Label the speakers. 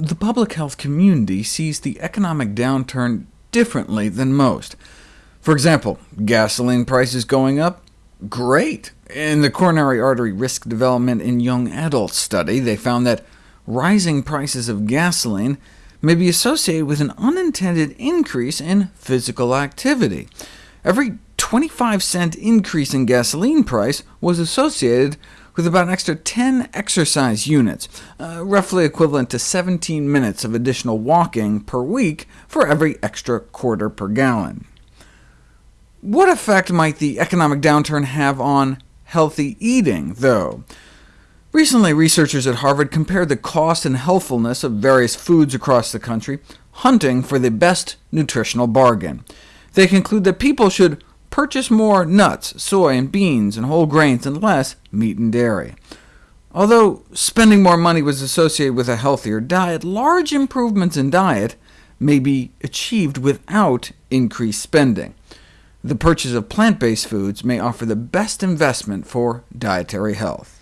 Speaker 1: The public health community sees the economic downturn differently than most. For example, gasoline prices going up? Great! In the coronary artery risk development in young adults study, they found that rising prices of gasoline may be associated with an unintended increase in physical activity. Every 25 cent increase in gasoline price was associated with about an extra 10 exercise units, uh, roughly equivalent to 17 minutes of additional walking per week for every extra quarter per gallon. What effect might the economic downturn have on healthy eating, though? Recently, researchers at Harvard compared the cost and healthfulness of various foods across the country, hunting for the best nutritional bargain. They conclude that people should purchase more nuts, soy, and beans, and whole grains, and less meat and dairy. Although spending more money was associated with a healthier diet, large improvements in diet may be achieved without increased spending. The purchase of plant-based foods may offer the best investment for dietary health.